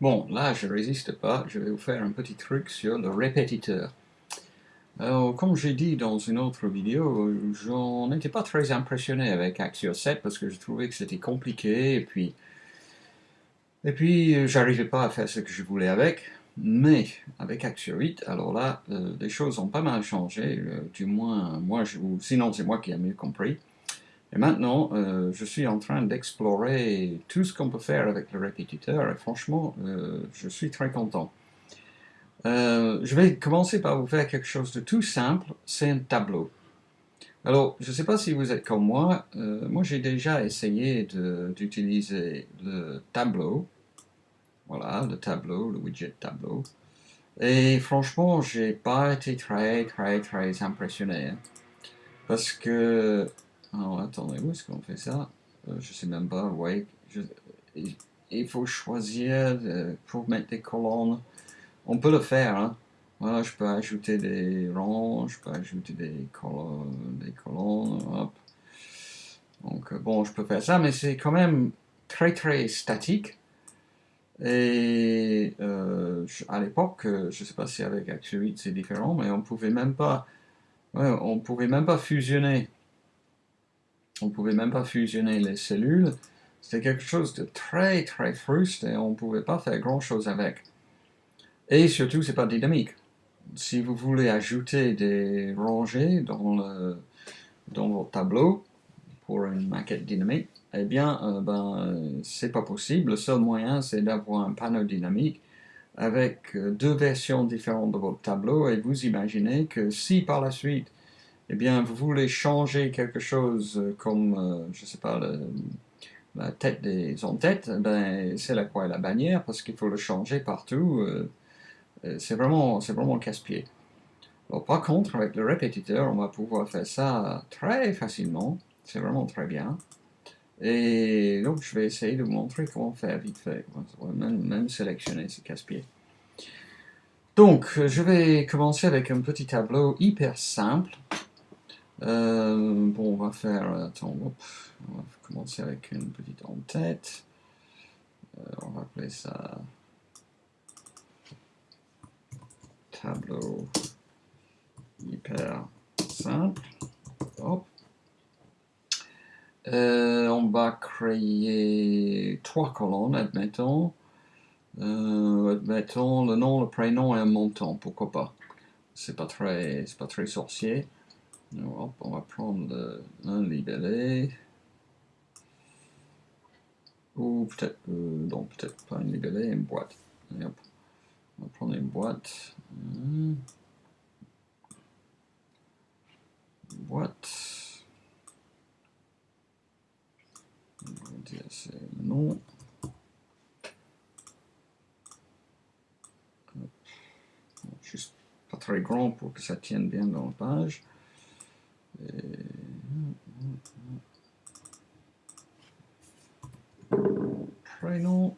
Bon, là, je résiste pas, je vais vous faire un petit truc sur le répétiteur. Alors, comme j'ai dit dans une autre vidéo, j'en étais pas très impressionné avec Axio 7 parce que je trouvais que c'était compliqué et puis, et puis j'arrivais pas à faire ce que je voulais avec. Mais avec Axio 8, alors là, euh, les choses ont pas mal changé, euh, du moins, moi, je, sinon c'est moi qui ai mieux compris. Et maintenant, euh, je suis en train d'explorer tout ce qu'on peut faire avec le répétiteur, et franchement, euh, je suis très content. Euh, je vais commencer par vous faire quelque chose de tout simple, c'est un tableau. Alors, je ne sais pas si vous êtes comme moi, moi j'ai déjà essayé d'utiliser le tableau, voilà, le tableau, le widget tableau, et franchement, j'ai pas été très, très, très impressionné, hein. parce que alors attendez, où est-ce qu'on fait ça? Euh, Je sais même pas, ouais. il faut choisir euh, pour mettre des colonnes. On peut le faire, hein. Voilà, je peux ajouter des rangs, je peux ajouter des colonnes, des colonnes, hop. Donc euh, bon, je peux faire ça, mais c'est quand même très très statique. Et à l'époque, je ne sais pas si avec Action 8 c'est différent, mais on pouvait même pas, on pouvait même pas fusionner on ne pouvait même pas fusionner les cellules. C'était quelque chose de très très fruste et on ne pouvait pas faire grand chose avec. Et surtout, c'est pas dynamique. Si vous voulez ajouter des rangées dans, le, dans votre tableau pour une maquette dynamique, eh bien, euh, ben, c'est pas possible. Le seul moyen, c'est d'avoir un panneau dynamique avec euh, deux versions différentes de votre tableau et vous imaginez que si par la suite eh bien, vous voulez changer quelque chose euh, comme, euh, je ne sais pas, la tête des en-têtes, ben, c'est la croix et la bannière, parce qu'il faut le changer partout. Euh, c'est vraiment, vraiment casse-pied. par contre, avec le répétiteur, on va pouvoir faire ça très facilement. C'est vraiment très bien. Et donc, je vais essayer de vous montrer comment faire vite fait. Même, même sélectionner ce casse-pied. Donc, je vais commencer avec un petit tableau hyper simple. Euh, bon, on va faire, attends, on va commencer avec une petite en-tête. Euh, on va appeler ça tableau hyper simple. Euh, on va créer trois colonnes, admettons. admettons le nom, le prénom et un montant, pourquoi pas. C'est pas très, c'est pas très sorcier on va prendre un libellé. Ou peut-être, euh, non, peut-être pas un libellé, une boîte. on va prendre une boîte. Une boîte. On va dire c'est le nom. Juste pas très grand pour que ça tienne bien dans la page. Prénom.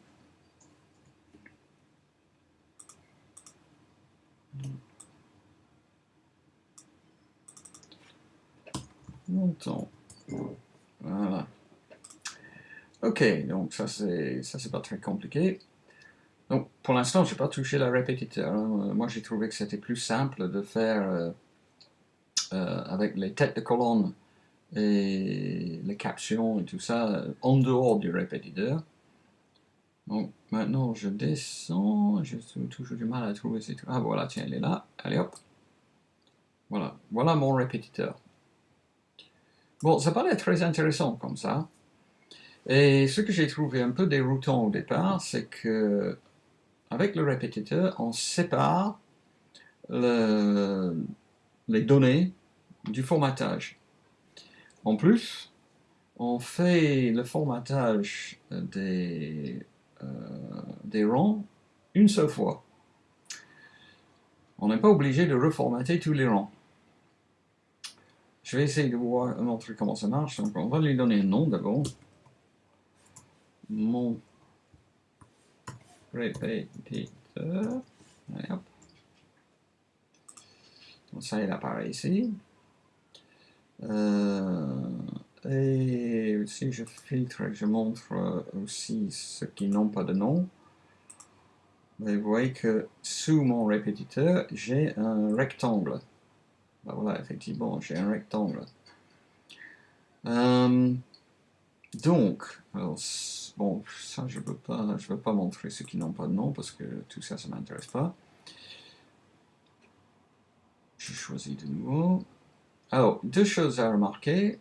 Montant. Voilà. Ok, donc ça c'est ça c'est pas très compliqué. Donc pour l'instant, je n'ai pas touché la répétiteur. Hein. Moi j'ai trouvé que c'était plus simple de faire euh, euh, avec les têtes de colonne et les captions et tout ça en dehors du répétiteur. Donc maintenant je descends, j'ai toujours du mal à trouver ces trucs. Ah voilà, tiens, elle est là. Allez hop. Voilà, voilà mon répétiteur. Bon, ça paraît très intéressant comme ça. Et ce que j'ai trouvé un peu déroutant au départ, c'est que avec le répétiteur, on sépare le, les données du formatage. En plus, on fait le formatage des, euh, des rangs une seule fois. On n'est pas obligé de reformater tous les rangs. Je vais essayer de vous montrer comment ça marche. Donc on va lui donner un nom d'abord. Mon répétiteur. Donc ça, il apparaît ici. Euh, et si je filtre, je montre aussi ceux qui n'ont pas de nom. vous voyez que sous mon répétiteur, j'ai un rectangle. Ben voilà, effectivement, j'ai un rectangle. Euh, donc, bon, ça je ne veux, pas, montrer ceux qui n'ont pas de nom parce que tout ça, ça ne m'intéresse pas. Je choisis de nouveau. Alors, deux choses à remarquer.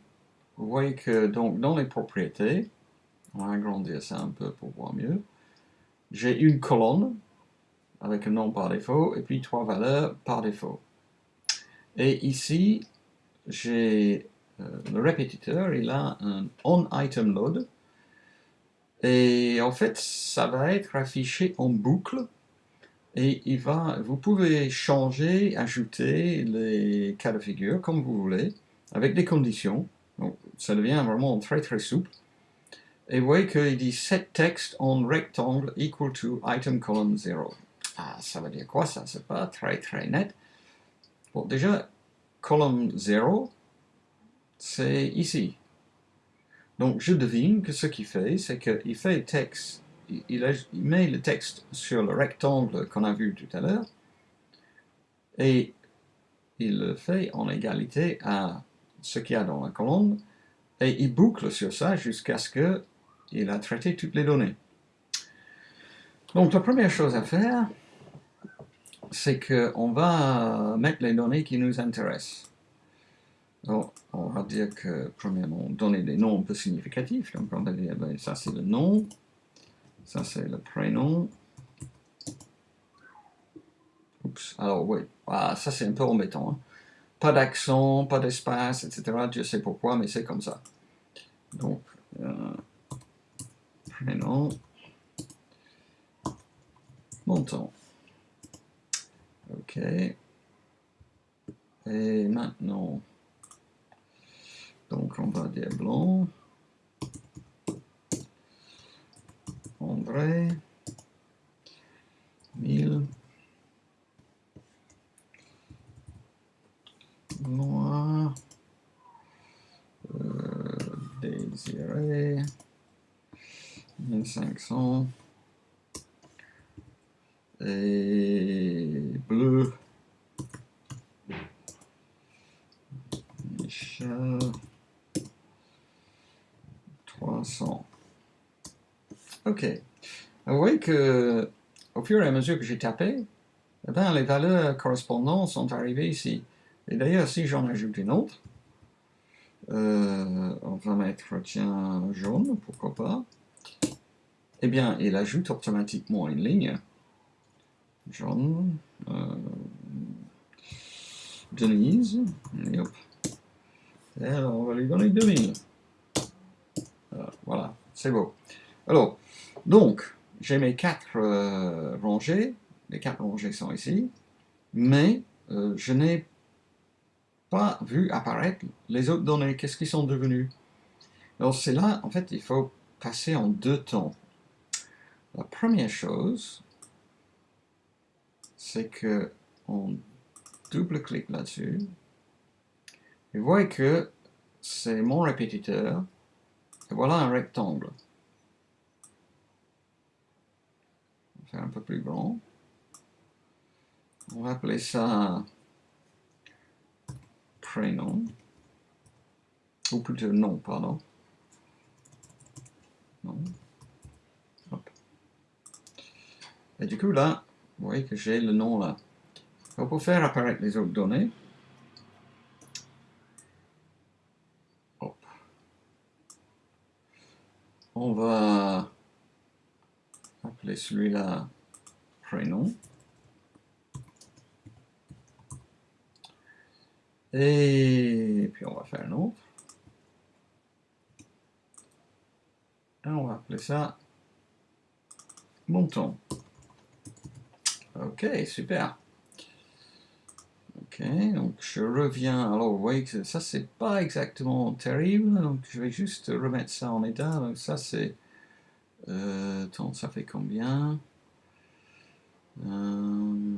Vous voyez que donc, dans les propriétés, on va agrandir ça un peu pour voir mieux, j'ai une colonne avec un nom par défaut et puis trois valeurs par défaut. Et ici, j'ai euh, le répétiteur, il a un onItemLoad et en fait, ça va être affiché en boucle et il va, vous pouvez changer, ajouter les cas de figure comme vous voulez, avec des conditions. Donc, ça devient vraiment très très souple. Et vous voyez qu'il dit set text on rectangle equal to item column 0. Ah, ça veut dire quoi ça? C'est pas très très net. Bon, déjà, column 0, c'est ici. Donc, je devine que ce qu'il fait, c'est qu'il fait texte il, met le texte sur le rectangle qu'on a vu tout à l'heure, et il le fait en égalité à ce qu'il y a dans la colonne, et il boucle sur ça jusqu'à ce qu'il a traité toutes les données. Donc la première chose à faire, c'est qu'on va mettre les données qui nous intéressent. Donc, on va dire que, premièrement, donner des noms un peu significatifs. Donc, on va dire, ben, ça c'est le nom, ça, c'est le prénom. Oups. Alors, oui. Ah, ça, c'est un peu embêtant. Hein. Pas d'accent, pas d'espace, etc. Je sais pourquoi, mais c'est comme ça. Donc, euh, prénom. Montant. OK. Et maintenant, donc on va dire blanc. André, 1000, Noir, euh, Désiré, 1500, et bleu, Ok. Vous voyez que au fur et à mesure que j'ai tapé, eh ben, les valeurs correspondantes sont arrivées ici. Et d'ailleurs, si j'en ajoute une autre, euh, on va mettre, tiens, jaune, pourquoi pas, eh bien, il ajoute automatiquement une ligne. Jaune, euh, Denise, et hop. Et alors, on va lui donner 2000. Euh, voilà, c'est beau. Alors, donc, j'ai mes quatre euh, rangées, les quatre rangées sont ici, mais euh, je n'ai pas vu apparaître les autres données. Qu'est-ce qu'ils sont devenus? Alors c'est là, en fait, il faut passer en deux temps. La première chose, c'est que on double-clique là-dessus, et vous voyez que c'est mon répétiteur, et voilà un rectangle. Un peu plus grand. On va appeler ça prénom. Ou plutôt nom, pardon. Non. Et du coup là, vous voyez que j'ai le nom là. pour faire apparaître les autres données, on va appeler celui-là prénom. Et puis on va faire un autre. Et on va appeler ça montant. Ok, super. Ok, donc je reviens. Alors, vous voyez que ça, c'est pas exactement terrible. Donc, je vais juste remettre ça en état. Donc, ça, c'est euh, ça fait combien euh,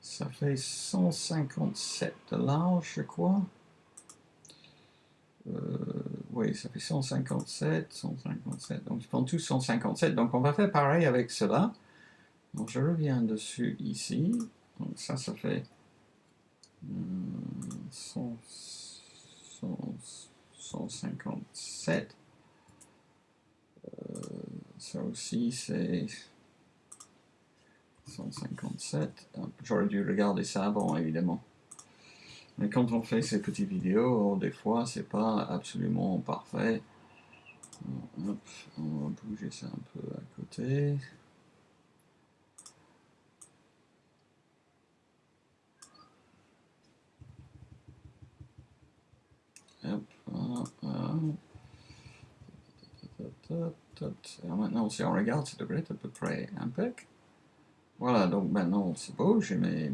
Ça fait 157 de large, je crois. Euh, oui, ça fait 157, 157, donc ils font tous 157, donc on va faire pareil avec cela. Donc je reviens dessus ici, donc ça, ça fait 157. Euh, ça aussi, c'est 157. J'aurais dû regarder ça avant, évidemment. Mais quand on fait ces petites vidéos, des fois, c'est pas absolument parfait. on va bouger ça un peu à côté. Maintenant, si on regarde, ça devrait être à peu près impec. Voilà, donc maintenant c'est beau, j'ai mes,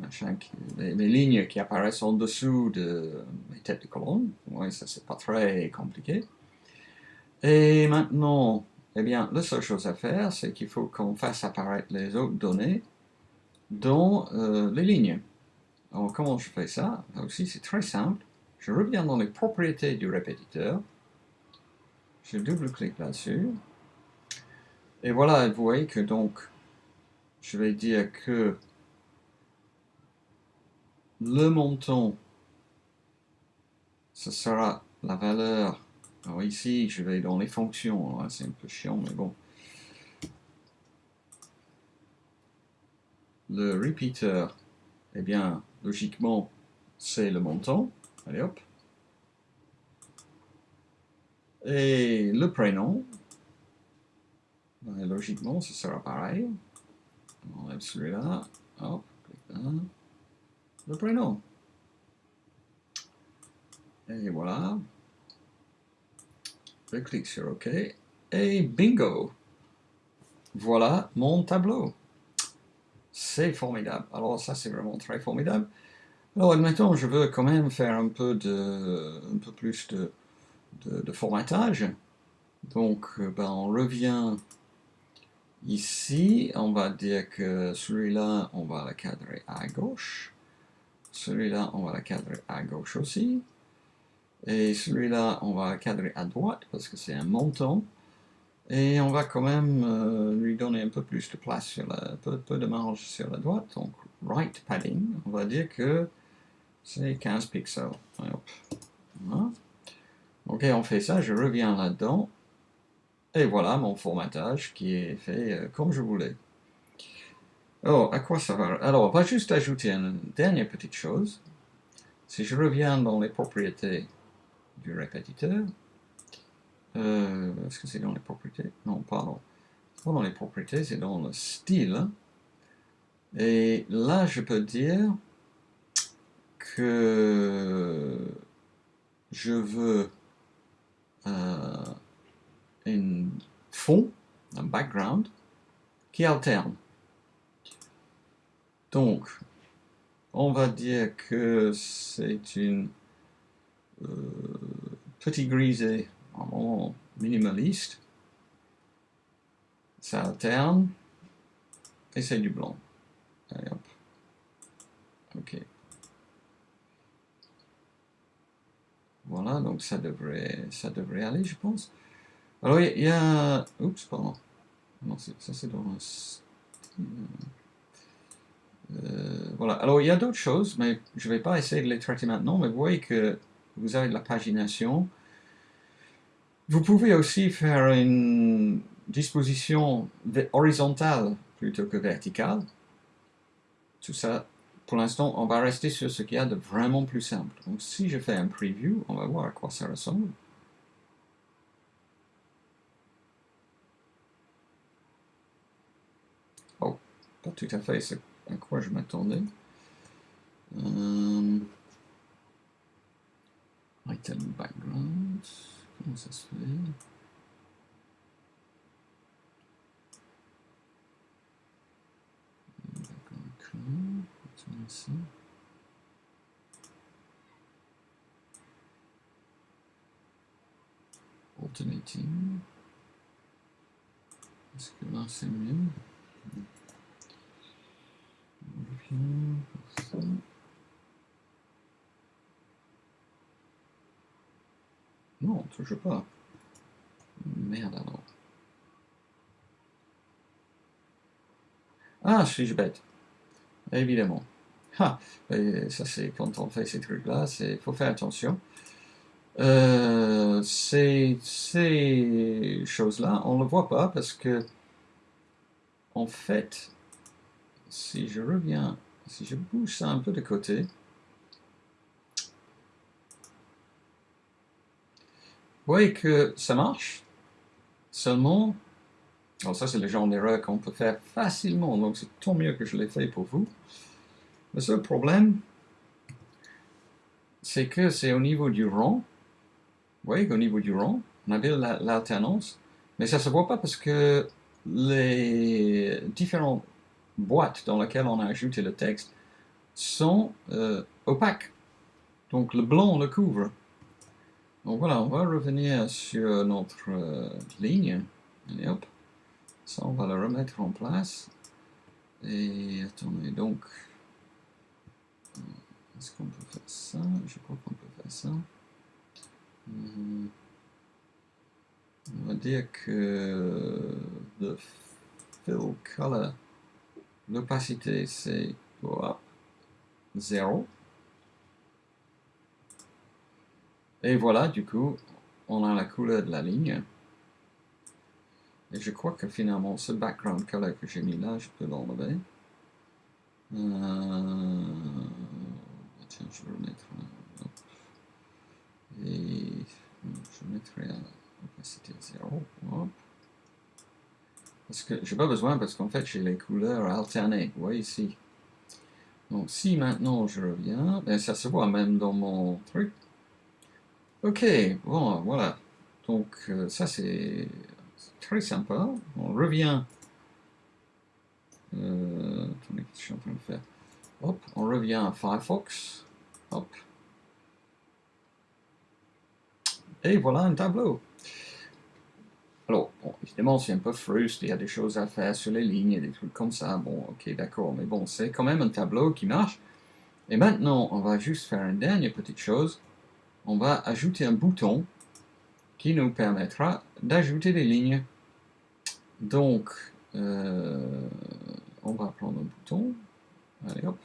mes, lignes qui apparaissent en dessous de mes têtes de colonne. Oui, ça c'est pas très compliqué. Et maintenant, eh bien, la seule chose à faire, c'est qu'il faut qu'on fasse apparaître les autres données dans euh, les lignes. Alors, comment je fais ça? Là aussi, c'est très simple. Je reviens dans les propriétés du répétiteur. Je double-clique là-dessus. Et voilà, vous voyez que donc, je vais dire que le montant, ce sera la valeur. Alors ici, je vais dans les fonctions, hein, c'est un peu chiant, mais bon. Le repeater, eh bien, logiquement, c'est le montant. Allez hop. Et le prénom, logiquement, ce sera pareil. On enlève celui-là. Hop. Le prénom. Et voilà. Je clique sur OK. Et bingo! Voilà mon tableau. C'est formidable. Alors ça, c'est vraiment très formidable. Alors, admettons, je veux quand même faire un peu, de, un peu plus de, de, formatage. Donc, euh, ben, on revient ici. On va dire que celui-là, on va le cadrer à gauche. Celui-là, on va le cadrer à gauche aussi. Et celui-là, on va le cadrer à droite parce que c'est un montant. Et on va quand même euh, lui donner un peu plus de place, sur la, peu, de marge sur la droite. Donc, right padding, on va dire que c'est 15 pixels. Ok, on fait ça, je reviens là-dedans. Et voilà mon formatage qui est fait euh, comme je voulais. Alors, à quoi ça va? Alors, on va juste ajouter une dernière petite chose. Si je reviens dans les propriétés du répétiteur, euh, est-ce que c'est dans les propriétés? Non, pardon. Pas dans les propriétés, c'est dans le style. Et là, je peux dire que je veux euh, un fond, un background, qui alterne. Donc, on va dire que c'est une euh, petit grisé vraiment minimaliste. Ça alterne et c'est du blanc. Allez. Ok. Voilà, donc ça devrait, ça devrait aller, je pense. Alors, il y, a... Oups, pardon. Ça c'est euh, voilà, alors il y a d'autres choses, mais je ne vais pas essayer de les traiter maintenant, mais vous voyez que vous avez de la pagination. Vous pouvez aussi faire une disposition horizontale plutôt que verticale. Tout ça pour l'instant, on va rester sur ce qu'il y a de vraiment plus simple. Donc si je fais un preview, on va voir à quoi ça ressemble. Pas tout à fait à quoi je m'attendais. Euh, item background, comment ça se fait Background. Alternating. Est-ce que là c'est mieux Toujours bouge pas. Merde alors. Ah, suis-je bête? Évidemment. Ah, ça c'est quand on fait ces trucs-là, il faut faire attention. Euh, ces, ces choses-là, on ne le voit pas parce que, en fait, si je reviens, si je bouge ça un peu de côté, vous voyez que ça marche, seulement, alors ça c'est le genre d'erreur qu'on peut faire facilement, donc c'est tant mieux que je l'ai fait pour vous. Le seul problème, c'est que c'est au niveau du rang, vous voyez qu'au niveau du rang, on avait l'alternance, mais ça ne se voit pas parce que les différentes boîtes dans lesquelles on a ajouté le texte sont euh, opaques. Donc le blanc le couvre. Donc voilà, on va revenir sur notre euh, ligne. Allez hop. Ça, on va le remettre en place. Et attendez, donc... Euh, est-ce qu'on peut faire ça? Je crois qu'on peut faire ça. Hmm. On va dire que le fill color, l'opacité c'est 0. Et voilà, du coup, on a la couleur de la ligne. Et je crois que finalement, ce background color que j'ai mis là, je peux l'enlever. Euh, tiens, je vais le mettre Et je mettrai l'opacité 0. Parce que j'ai pas besoin, parce qu'en fait, j'ai les couleurs alternées. Vous voyez ici. Donc, si maintenant je reviens, ben, ça se voit même dans mon truc. Ok, bon, voilà. Donc, euh, ça c'est très sympa. On revient. Euh, je suis en train de faire? Hop, on revient à Firefox. Hop. Et voilà un tableau. Alors, bon, évidemment, c'est un peu frustré, il y a des choses à faire sur les lignes, et des trucs comme ça. Bon, ok, d'accord, mais bon, c'est quand même un tableau qui marche. Et maintenant, on va juste faire une dernière petite chose on va ajouter un bouton qui nous permettra d'ajouter des lignes. Donc, euh, on va prendre un bouton. Allez hop.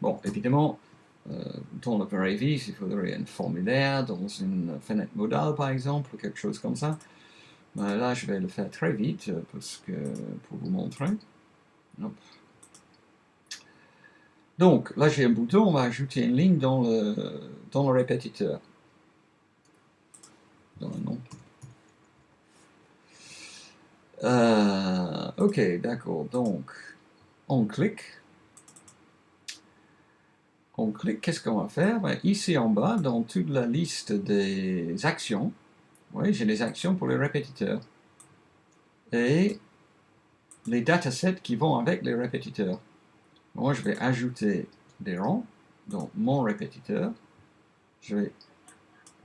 Bon, évidemment, euh, dans le il faudrait un formulaire dans une fenêtre modale, par exemple, ou quelque chose comme ça. Ben, là, je vais le faire très vite euh, parce que, pour vous montrer. Donc, là, j'ai un bouton, on va ajouter une ligne dans le, dans le répétiteur. Dans le nom. Euh, ok, d'accord. Donc, on clique. On clique, qu'est-ce qu'on va faire? Ben, Ici en bas, dans toute la liste des actions, oui, j'ai les actions pour les répétiteurs. Et les datasets qui vont avec les répétiteurs. Moi, je vais ajouter des rangs dans mon répétiteur. Je vais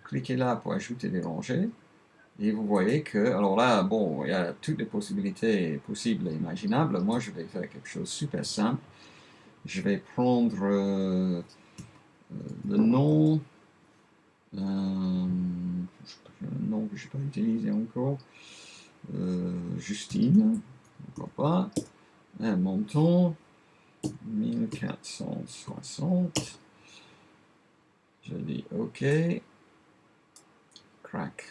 cliquer là pour ajouter des rangées. Et vous voyez que, alors là, bon, il y a toutes les possibilités possibles et imaginables. Moi, je vais faire quelque chose de super simple. Je vais prendre euh, euh, le nom. Euh, un nom que je n'ai pas utilisé encore. Euh, Justine, pourquoi pas. Un montant, 1460. Je dis OK. Crack.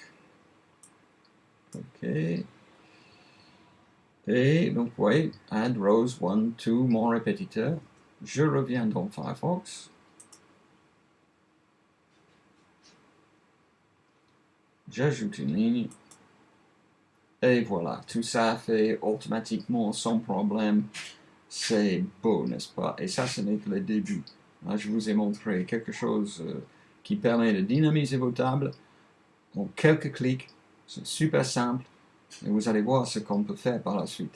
OK. Et donc, vous voyez, add rows 1, 2, mon répétiteur. Je reviens dans Firefox. J'ajoute une ligne, et voilà, tout ça fait automatiquement sans problème, c'est beau, n'est-ce pas? Et ça, ce n'est que le début. je vous ai montré quelque chose euh, qui permet de dynamiser vos tables, en quelques clics, c'est super simple, et vous allez voir ce qu'on peut faire par la suite.